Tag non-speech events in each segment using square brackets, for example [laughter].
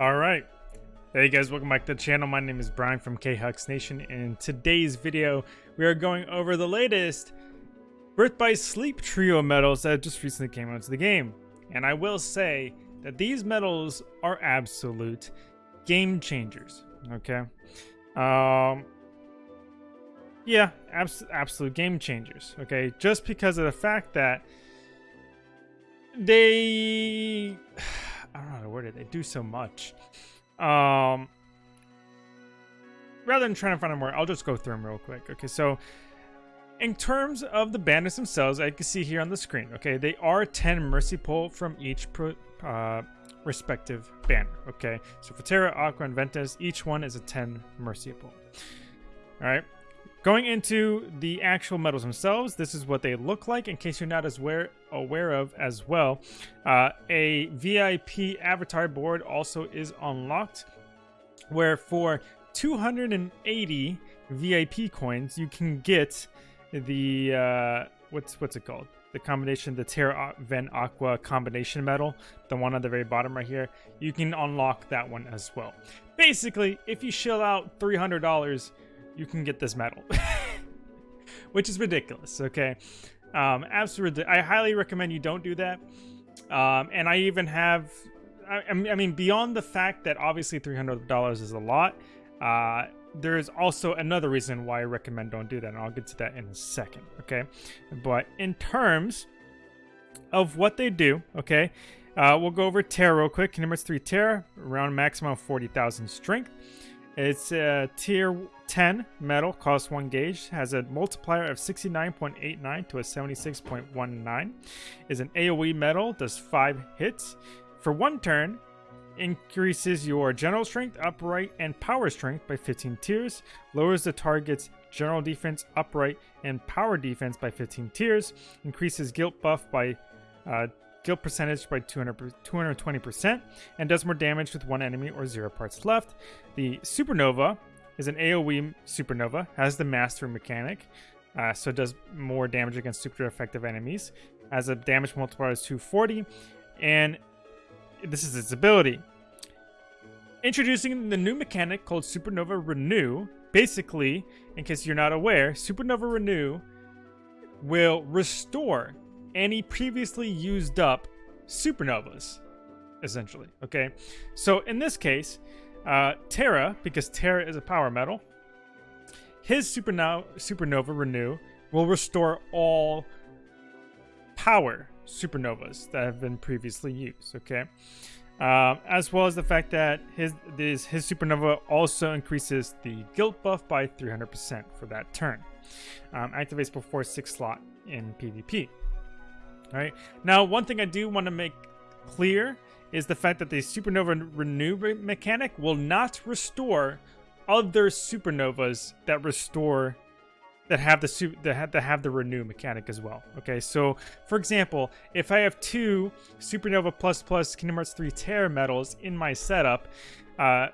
All right. Hey guys, welcome back to the channel. My name is Brian from K-Hux Nation. And in today's video, we are going over the latest Birth by Sleep trio medals that just recently came out to the game. And I will say that these medals are absolute game changers. Okay. Um, yeah, abs absolute game changers. Okay. Just because of the fact that they, I don't know how to word it, they do so much. Um, rather than trying to find them more, I'll just go through them real quick. Okay, so in terms of the bandits themselves, I can see here on the screen, okay, they are 10 Mercy Pull from each pro, uh, respective banner, okay? So for Terra, Aqua, and Ventus, each one is a 10 Mercy Pull. All right. Going into the actual medals themselves, this is what they look like in case you're not as aware, aware of as well. Uh, a VIP avatar board also is unlocked, where for 280 VIP coins, you can get the, uh, what's what's it called? The combination, the Terra Ven Aqua combination medal, the one on the very bottom right here, you can unlock that one as well. Basically, if you shell out $300, you can get this medal. [laughs] Which is ridiculous, okay? Um, absolutely. I highly recommend you don't do that. Um, and I even have, I, I, mean, beyond the fact that obviously $300 is a lot, uh, there's also another reason why I recommend don't do that, and I'll get to that in a second, okay? But in terms of what they do, okay, uh, we'll go over Terra real quick. Number 3 Terra, around maximum 40,000 strength. It's a tier 10 medal, costs 1 gauge, has a multiplier of 69.89 to a 76.19. Is an AoE medal, does 5 hits. For 1 turn, increases your general strength, upright, and power strength by 15 tiers, lowers the target's general defense, upright, and power defense by 15 tiers, increases guilt buff by uh, guilt percentage by 200, 220%, and does more damage with one enemy or zero parts left. The Supernova is an AoE Supernova, has the Mastery mechanic, uh, so it does more damage against super effective enemies. Has a damage multiplier of 240, and this is its ability. Introducing the new mechanic called Supernova Renew. Basically, in case you're not aware, Supernova Renew will restore any previously used up supernovas, essentially. Okay, so in this case, uh, Terra, because Terra is a power medal, his supernova, supernova renew will restore all power supernovas that have been previously used. Okay. Um, as well as the fact that his this, his supernova also increases the guilt buff by 300% for that turn. Um, activates before 6 slot in PvP. Right. Now, one thing I do want to make clear is the fact that the supernova renew mechanic will not restore other supernovas that restore that have the that have, that have the renew mechanic as well. Okay, so for example, if I have two supernova plus plus Kingdom Hearts 3 Terra medals in my setup, uh,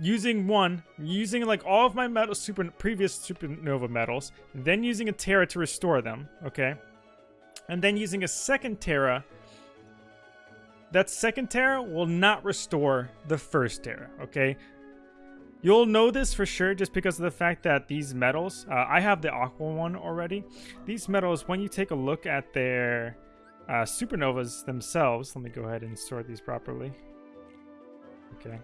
using one, using like all of my medal super previous supernova medals, then using a Terra to restore them. Okay, and then using a second Terra, that second Terra will not restore the first Terra, okay? You'll know this for sure just because of the fact that these medals, uh, I have the Aqua one already. These medals, when you take a look at their uh, supernovas themselves, let me go ahead and sort these properly. Okay.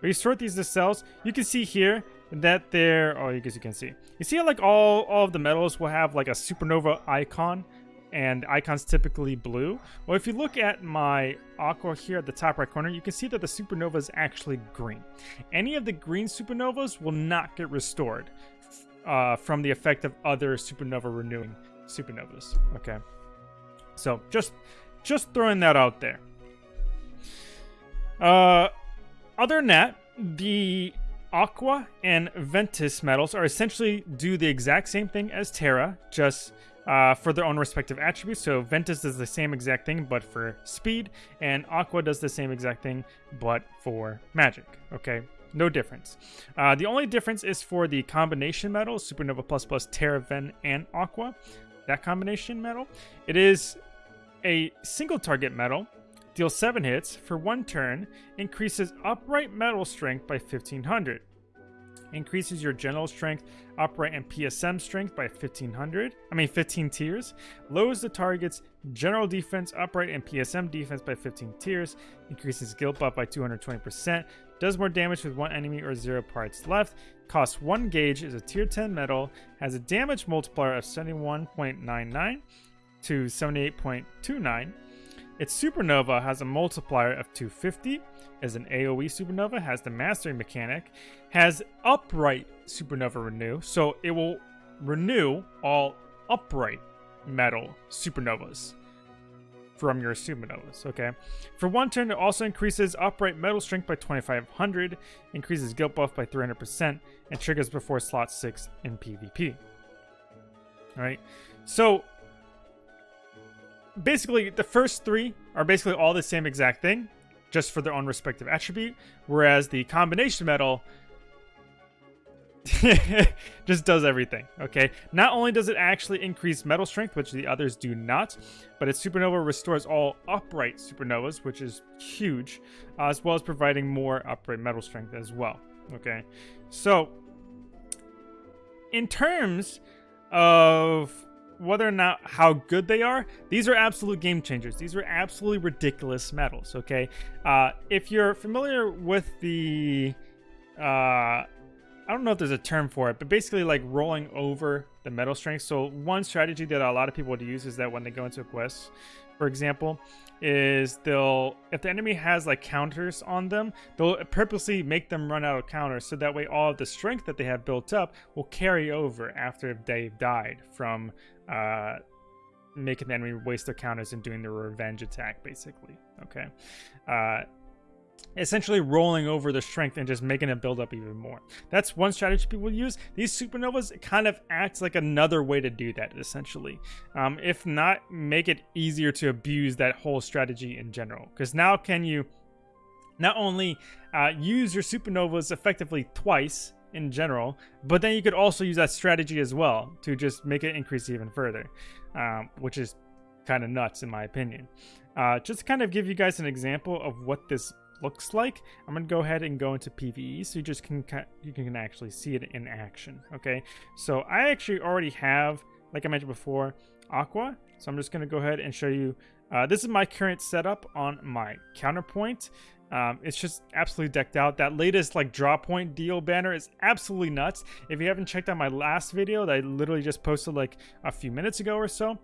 When you sort these themselves, you can see here that they're, oh, you guess you can see. You see how like all, all of the medals will have like a supernova icon and icons typically blue. Well, if you look at my aqua here at the top right corner, you can see that the supernova is actually green. Any of the green supernovas will not get restored uh, from the effect of other supernova renewing supernovas. Okay, so just just throwing that out there. Uh, other than that, the Aqua and Ventus medals are essentially do the exact same thing as Terra, just uh, for their own respective attributes. So Ventus does the same exact thing, but for speed, and Aqua does the same exact thing, but for magic. Okay, no difference. Uh, the only difference is for the combination medal, Supernova Plus Plus, Terra, Ven, and Aqua. That combination medal. It is a single target medal deals 7 hits for one turn, increases upright medal strength by 1500. Increases your general strength, upright, and PSM strength by 1500. I mean, 15 tiers. Lowers the target's general defense, upright, and PSM defense by 15 tiers. Increases guilt buff by 220%. Does more damage with one enemy or zero parts left. Costs one gauge, is a tier 10 medal, has a damage multiplier of 71.99 to 78.29. Its supernova has a multiplier of 250, as an AoE supernova, has the mastery mechanic, has upright supernova renew, so it will renew all upright medal supernovas from your supernovas, okay? For one turn, it also increases upright medal strength by 2500, increases guilt buff by 300%, and triggers before slot 6 in PvP. Alright, so basically the first three are basically all the same exact thing, just for their own respective attribute, whereas the combination medal [laughs] just does everything, okay? Not only does it actually increase medal strength, which the others do not, but its supernova restores all upright supernovas, which is huge, uh, as well as providing more upright medal strength as well, okay? So, in terms of whether or not how good they are, these are absolute game changers. These are absolutely ridiculous medals, okay? Uh, if you're familiar with the... Uh, I don't know if there's a term for it, but basically like rolling over the medal strength. So one strategy that a lot of people would use is that when they go into a quest, for example, is they'll if the enemy has like counters on them, they'll purposely make them run out of counters so that way all of the strength that they have built up will carry over after they've died from uh, making the enemy waste their counters and doing the revenge attack, basically. Okay. Uh, essentially rolling over the strength and just making it build up even more. That's one strategy people use. These supernovas kind of act like another way to do that, essentially. Um, if not, make it easier to abuse that whole strategy in general. Because now can you not only uh, use your supernovas effectively twice in general, but then you could also use that strategy as well to just make it increase even further, um, which is kind of nuts in my opinion. Uh, just to kind of give you guys an example of what this looks like. I'm gonna go ahead and go into PVE so you just can you can actually see it in action. Okay, so I actually already have, like I mentioned before, Aqua. So I'm just gonna go ahead and show you. Uh, this is my current setup on my counterpoint. Um, it's just absolutely decked out. That latest like draw point deal banner is absolutely nuts. If you haven't checked out my last video that I literally just posted like a few minutes ago or so,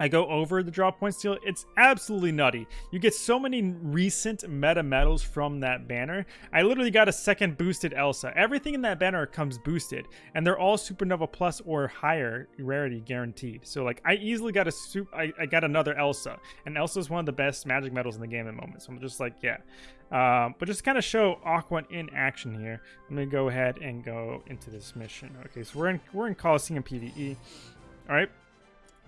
I go over the drop point steal, it's absolutely nutty. You get so many recent meta medals from that banner. I literally got a second boosted Elsa. Everything in that banner comes boosted, and they're all Supernova Plus or higher rarity guaranteed. So like, I easily got a sup I, I got another Elsa, and Elsa is one of the best magic medals in the game at the moment. So I'm just like, yeah. Um, but just kind of show Aqua in action here. Let me go ahead and go into this mission. Okay, so we're in we're in Coliseum PVE. All right.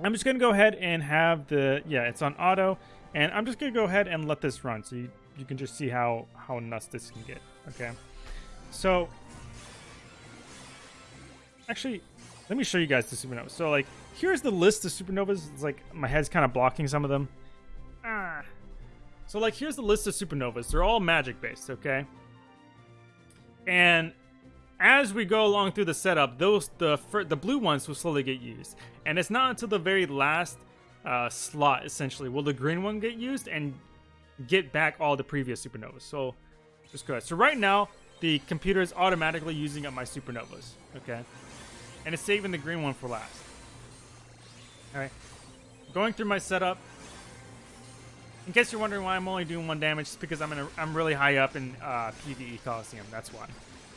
I'm just going to go ahead and have the, yeah, it's on auto. And I'm just going to go ahead and let this run so you, you can just see how, how nuts this can get. Okay. So, actually, let me show you guys the supernovas. So, like, here's the list of supernovas. It's like my head's kind of blocking some of them. Ah. So, like, here's the list of supernovas. They're all magic based, okay? And as we go along through the setup, those the the blue ones will slowly get used, and it's not until the very last uh, slot essentially will the green one get used and get back all the previous supernovas. So just go ahead. So right now the computer is automatically using up my supernovas. Okay, and it's saving the green one for last. All right, going through my setup. In case you're wondering why I'm only doing one damage, it's because I'm in a, I'm really high up in uh, PVE Coliseum. That's why.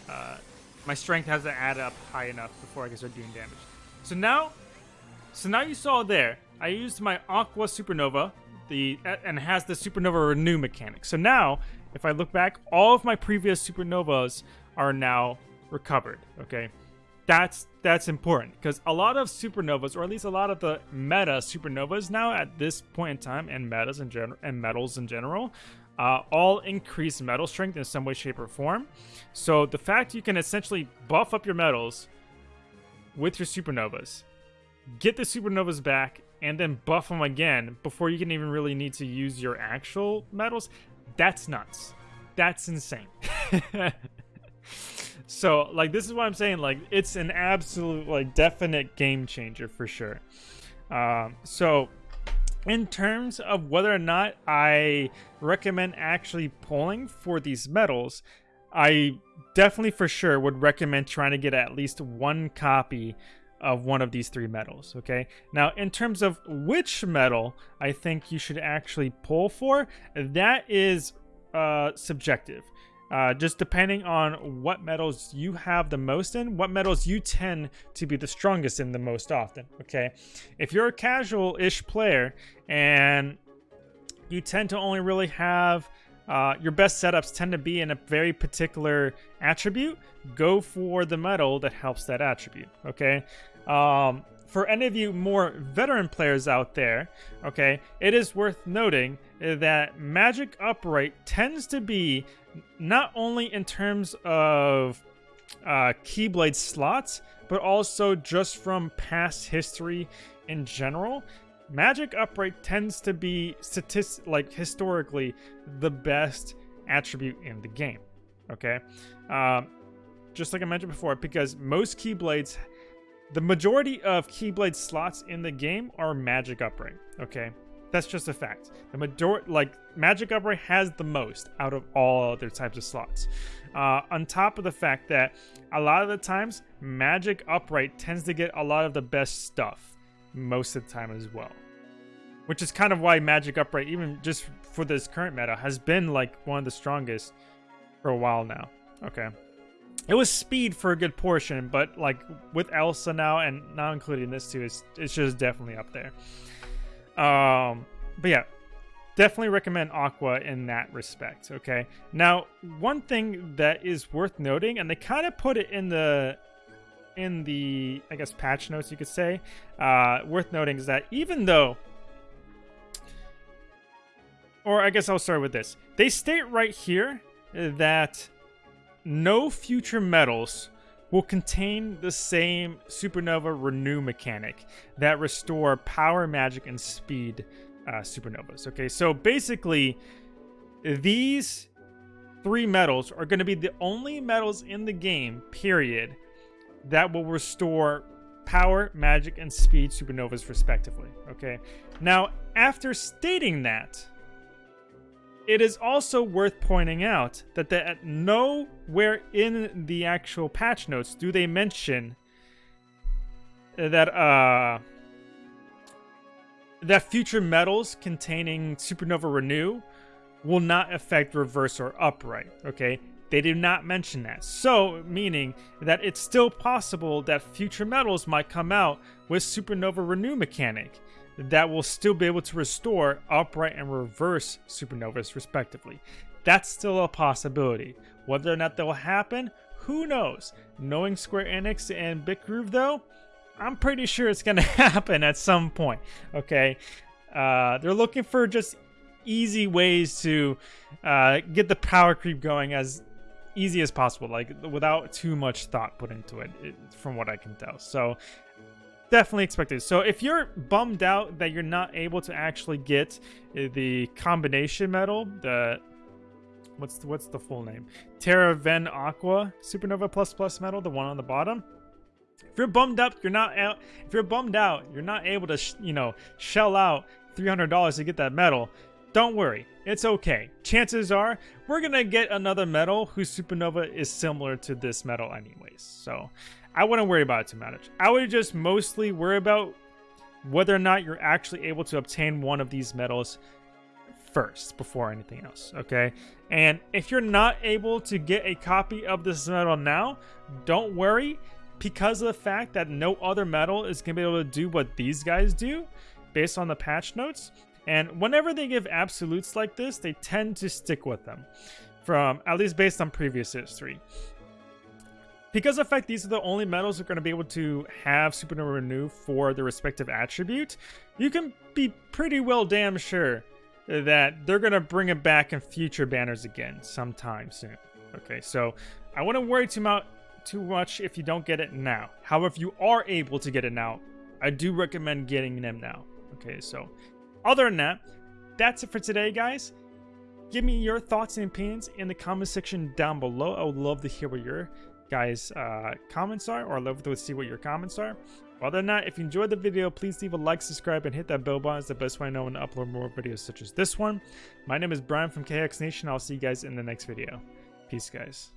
Uh, my strength has to add up high enough before I can start doing damage. So now, so now you saw there, I used my Aqua Supernova, the and has the Supernova Renew mechanic. So now, if I look back, all of my previous Supernovas are now recovered. Okay, that's that's important because a lot of supernovas, or at least a lot of the meta supernovas now at this point in time, and metas in general, and medals in general, uh, all increase medal strength in some way, shape, or form. So the fact you can essentially buff up your medals with your supernovas, get the supernovas back, and then buff them again before you can even really need to use your actual medals, that's nuts. That's insane. [laughs] so, like, this is what I'm saying. Like, it's an absolute, like, definite game changer for sure. Um, so, in terms of whether or not I recommend actually pulling for these medals, I definitely for sure would recommend trying to get at least one copy of one of these three medals. Okay. Now, in terms of which medal I think you should actually pull for, that is uh, subjective. Uh, just depending on what medals you have the most in, what medals you tend to be the strongest in the most often. Okay, if you're a casual-ish player and you tend to only really have uh, your best setups tend to be in a very particular attribute, go for the medal that helps that attribute. Okay. Um, for any of you more veteran players out there, okay, it is worth noting that Magic Upright tends to be not only in terms of uh, Keyblade slots, but also just from past history in general. Magic Upright tends to be statist like historically the best attribute in the game. Okay, um, just like I mentioned before, because most Keyblades, the majority of Keyblade slots in the game are Magic Upright. Okay, that's just a fact. The majority, like Magic Upright, has the most out of all other types of slots. Uh, on top of the fact that a lot of the times Magic Upright tends to get a lot of the best stuff most of the time as well. Which is kind of why Magic Upright, even just for this current meta, has been like one of the strongest for a while now. Okay. It was speed for a good portion, but like with Elsa now and not including this too, it's, it's just definitely up there. Um, but yeah, definitely recommend Aqua in that respect. Okay. Now, one thing that is worth noting, and they kind of put it in the in the, I guess, patch notes, you could say, uh, worth noting is that even though, or I guess I'll start with this, they state right here that no future medals will contain the same supernova renew mechanic that restore power, magic, and speed uh, supernovas. Okay, so basically, these three medals are going to be the only medals in the game, period, that will restore power, magic, and speed supernovas respectively. Okay. Now, after stating that, it is also worth pointing out that at nowhere in the actual patch notes do they mention that uh that future medals containing supernova renew will not affect reverse or upright. Okay, they do not mention that. So, meaning that it's still possible that future medals might come out with Supernova Renew mechanic that will still be able to restore upright and reverse supernovas respectively. That's still a possibility. Whether or not that will happen, who knows? Knowing Square Enix and Bitgroove though, I'm pretty sure it's going [laughs] to happen at some point. Okay, uh, they're looking for just easy ways to uh, get the power creep going as easy as possible, like without too much thought put into it, it from what I can tell. So definitely expected. So if you're bummed out that you're not able to actually get uh, the combination medal, the what's the, what's the full name? Terra Ven Aqua Supernova Plus Plus medal, the one on the bottom. If you're bummed up, you're not out. If you're bummed out, you're not able to, you know, shell out $300 to get that medal. Don't worry, it's okay. Chances are we're gonna get another medal whose supernova is similar to this medal anyways. So I wouldn't worry about it too much. I would just mostly worry about whether or not you're actually able to obtain one of these medals first before anything else, okay? And if you're not able to get a copy of this medal now, don't worry because of the fact that no other medal is going to be able to do what these guys do based on the patch notes. And whenever they give absolutes like this, they tend to stick with them, from at least based on previous history. Because of fact these are the only medals that are going to be able to have Supernova Renew for the respective attribute, you can be pretty well damn sure that they're going to bring it back in future banners again sometime soon. Okay, so I wouldn't worry too much too much if you don't get it now. However, if you are able to get it now, I do recommend getting them now Okay, so other than that, that's it for today, guys. Give me your thoughts and opinions in the comment section down below. I would love to hear what your guys' uh, comments are, or I'd love to see what your comments are. Other than that, if you enjoyed the video, please leave a like, subscribe, and hit that bell button. It's the best way I know when to upload more videos such as this one. My name is Brian from KX Nation. I'll see you guys in the next video. Peace, guys.